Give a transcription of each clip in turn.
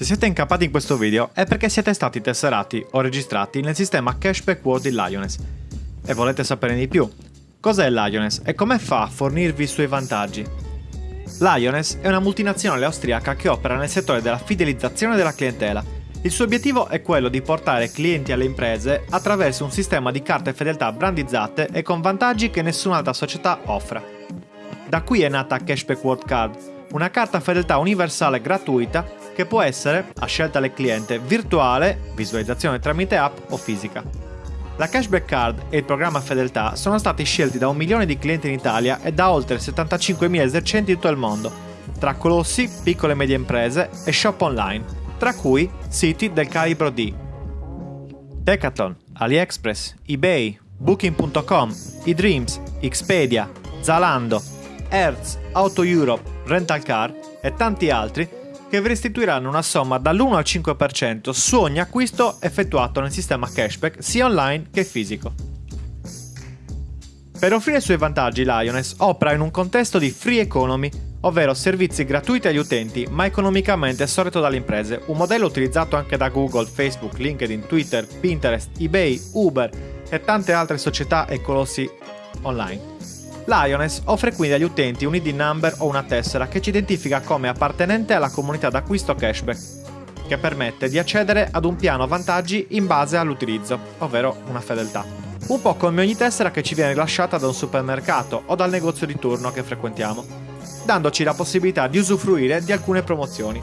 Se siete incappati in questo video è perché siete stati tesserati o registrati nel sistema Cashback World di Lioness e volete saperne di più. Cos'è Lioness e come fa a fornirvi i suoi vantaggi? Lioness è una multinazionale austriaca che opera nel settore della fidelizzazione della clientela. Il suo obiettivo è quello di portare clienti alle imprese attraverso un sistema di carte fedeltà brandizzate e con vantaggi che nessun'altra società offre. Da qui è nata Cashback World Card, una carta fedeltà universale gratuita che può essere, a scelta del cliente, virtuale, visualizzazione tramite app o fisica. La Cashback Card e il programma Fedeltà sono stati scelti da un milione di clienti in Italia e da oltre 75.000 esercenti in tutto il mondo, tra colossi, piccole e medie imprese e shop online, tra cui siti del calibro di Decathlon, AliExpress, eBay, Booking.com, eDreams, Expedia, Zalando, Hertz, Auto Europe, Rental Car e tanti altri che vi restituiranno una somma dall'1 al 5% su ogni acquisto effettuato nel sistema cashback sia online che fisico. Per offrire i suoi vantaggi Lioness opera in un contesto di free economy, ovvero servizi gratuiti agli utenti ma economicamente sorretto dalle imprese, un modello utilizzato anche da Google, Facebook, LinkedIn, Twitter, Pinterest, eBay, Uber e tante altre società e colossi online. Lioness offre quindi agli utenti un ID number o una tessera che ci identifica come appartenente alla comunità d'acquisto cashback, che permette di accedere ad un piano vantaggi in base all'utilizzo, ovvero una fedeltà. Un po' come ogni tessera che ci viene rilasciata da un supermercato o dal negozio di turno che frequentiamo, dandoci la possibilità di usufruire di alcune promozioni.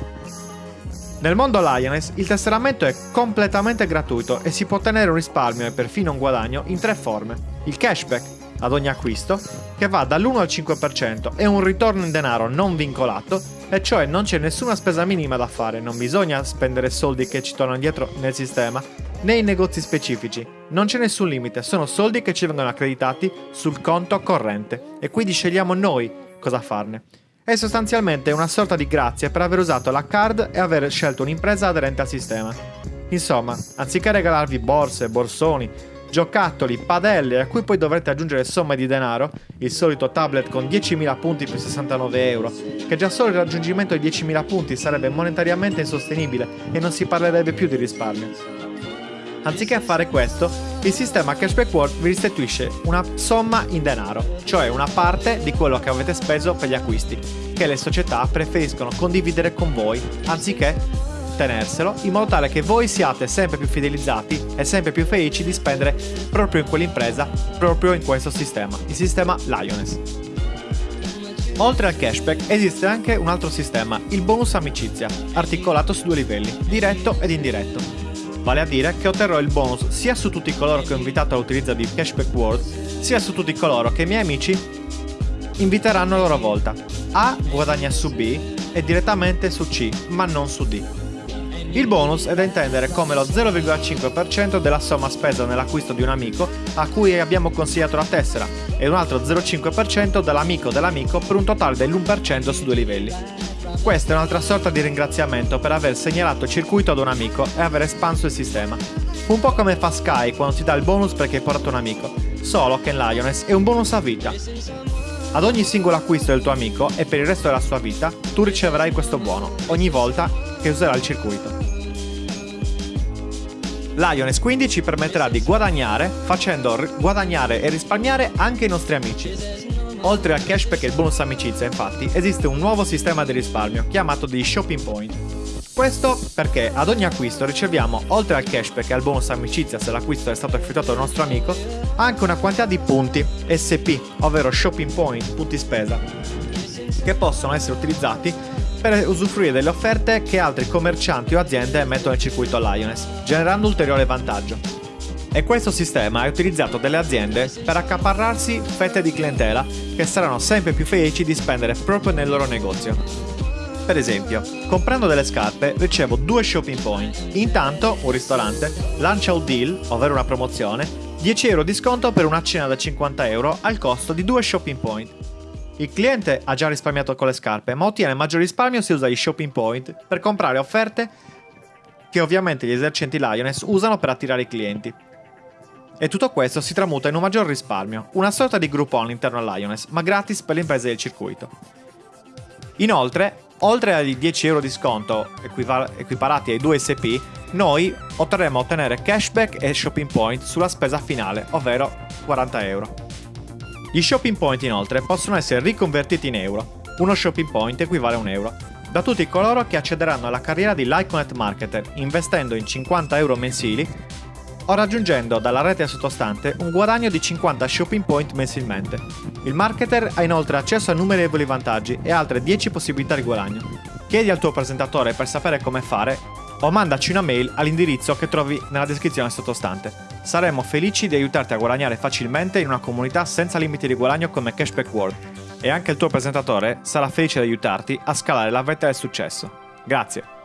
Nel mondo Lioness il tesseramento è completamente gratuito e si può ottenere un risparmio e perfino un guadagno in tre forme. Il cashback, ad ogni acquisto, che va dall'1 al 5% e un ritorno in denaro non vincolato, e cioè non c'è nessuna spesa minima da fare, non bisogna spendere soldi che ci tornano dietro nel sistema, né in negozi specifici. Non c'è nessun limite, sono soldi che ci vengono accreditati sul conto corrente e quindi scegliamo noi cosa farne. È sostanzialmente una sorta di grazia per aver usato la card e aver scelto un'impresa aderente al sistema. Insomma, anziché regalarvi borse, borsoni, giocattoli, padelle a cui poi dovrete aggiungere somme di denaro, il solito tablet con 10.000 punti più 69 euro, che già solo il raggiungimento di 10.000 punti sarebbe monetariamente insostenibile e non si parlerebbe più di risparmio. Anziché fare questo, il sistema Cashback World vi restituisce una somma in denaro, cioè una parte di quello che avete speso per gli acquisti, che le società preferiscono condividere con voi, anziché tenerselo in modo tale che voi siate sempre più fidelizzati e sempre più felici di spendere proprio in quell'impresa, proprio in questo sistema, il sistema Lioness. Oltre al cashback esiste anche un altro sistema, il bonus amicizia, articolato su due livelli, diretto ed indiretto. Vale a dire che otterrò il bonus sia su tutti coloro che ho invitato all'utilizzo di Cashback World, sia su tutti coloro che i miei amici inviteranno a loro volta. A guadagna su B e direttamente su C, ma non su D. Il bonus è da intendere come lo 0,5% della somma spesa nell'acquisto di un amico a cui abbiamo consigliato la tessera e un altro 0,5% dall'amico dell'amico per un totale dell'1% su due livelli. Questa è un'altra sorta di ringraziamento per aver segnalato il circuito ad un amico e aver espanso il sistema. Un po' come fa Sky quando ti dà il bonus perché hai portato un amico, solo che in Lioness è un bonus a vita. Ad ogni singolo acquisto del tuo amico e per il resto della sua vita, tu riceverai questo buono, ogni volta che userà il circuito. Quindi ci permetterà di guadagnare facendo guadagnare e risparmiare anche i nostri amici. Oltre al cashback e il bonus amicizia, infatti, esiste un nuovo sistema di risparmio chiamato di Shopping Point. Questo perché ad ogni acquisto riceviamo, oltre al cashback e al bonus amicizia se l'acquisto è stato effettuato dal nostro amico, anche una quantità di punti SP, ovvero Shopping Point, punti spesa, che possono essere utilizzati per usufruire delle offerte che altri commercianti o aziende mettono nel circuito Lioness, generando ulteriore vantaggio. E questo sistema è utilizzato dalle aziende per accaparrarsi fette di clientela che saranno sempre più felici di spendere proprio nel loro negozio. Per esempio, comprando delle scarpe ricevo due shopping point. Intanto, un ristorante lancia un deal, ovvero una promozione, 10 euro di sconto per una cena da 50 euro al costo di due shopping point. Il cliente ha già risparmiato con le scarpe, ma ottiene maggior risparmio se usa i shopping point per comprare offerte che ovviamente gli esercenti Lioness usano per attirare i clienti. E tutto questo si tramuta in un maggior risparmio, una sorta di Groupon all'interno a Lioness, ma gratis per le imprese del circuito. Inoltre, Oltre agli 10 euro di sconto equiparati ai 2 SP, noi otterremo a ottenere cashback e shopping point sulla spesa finale, ovvero 40 euro. Gli shopping point inoltre possono essere riconvertiti in euro. Uno shopping point equivale a un euro. Da tutti coloro che accederanno alla carriera di Lyconet Marketer investendo in 50 euro mensili o raggiungendo dalla rete sottostante un guadagno di 50 shopping point mensilmente. Il marketer ha inoltre accesso a innumerevoli vantaggi e altre 10 possibilità di guadagno. Chiedi al tuo presentatore per sapere come fare o mandaci una mail all'indirizzo che trovi nella descrizione sottostante. Saremo felici di aiutarti a guadagnare facilmente in una comunità senza limiti di guadagno come Cashback World e anche il tuo presentatore sarà felice di aiutarti a scalare la vetta del successo. Grazie!